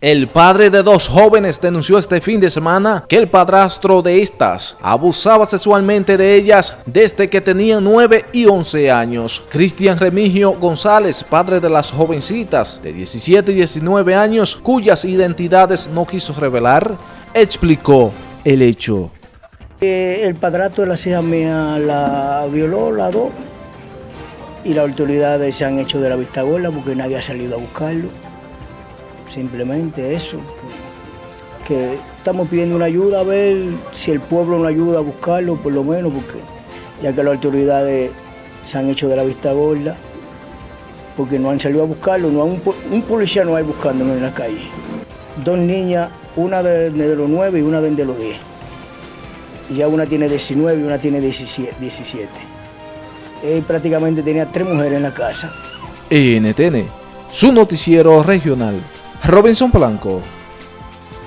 El padre de dos jóvenes denunció este fin de semana que el padrastro de estas abusaba sexualmente de ellas desde que tenían 9 y 11 años. Cristian Remigio González, padre de las jovencitas de 17 y 19 años, cuyas identidades no quiso revelar, explicó el hecho. Eh, el padrastro de las hijas mías la violó, la dos, y las autoridades se han hecho de la vista gorda porque nadie ha salido a buscarlo simplemente eso, que, estamos pidiendo una ayuda a ver si el pueblo nos ayuda a buscarlo, por lo menos, porque ya que las autoridades se han hecho de la vista gorda, porque no han salido a buscarlo, no un, policía no hay buscándolo en la calle. Dos niñas, una de, los nueve y una de, los diez. Y ya una tiene 19 y una tiene 17. Él prácticamente tenía tres mujeres en la casa. NTN, su noticiero regional. Robinson Blanco.